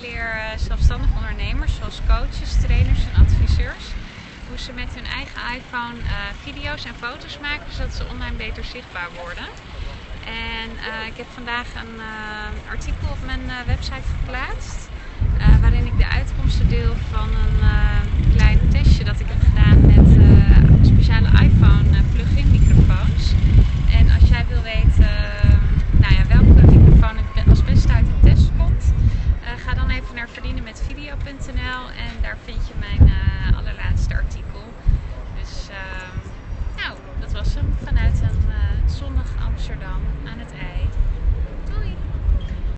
Zelfstandige leer eh, zelfstandig ondernemers zoals coaches, trainers en adviseurs hoe ze met hun eigen iPhone eh, video's en foto's maken zodat ze online beter zichtbaar worden. En eh, ik heb vandaag een artikel op mijn website geplaatst verdienenmetvideo.nl en daar vind je mijn allerlaatste artikel. Dus nou, dat was hem vanuit een zonnig Amsterdam aan het ei.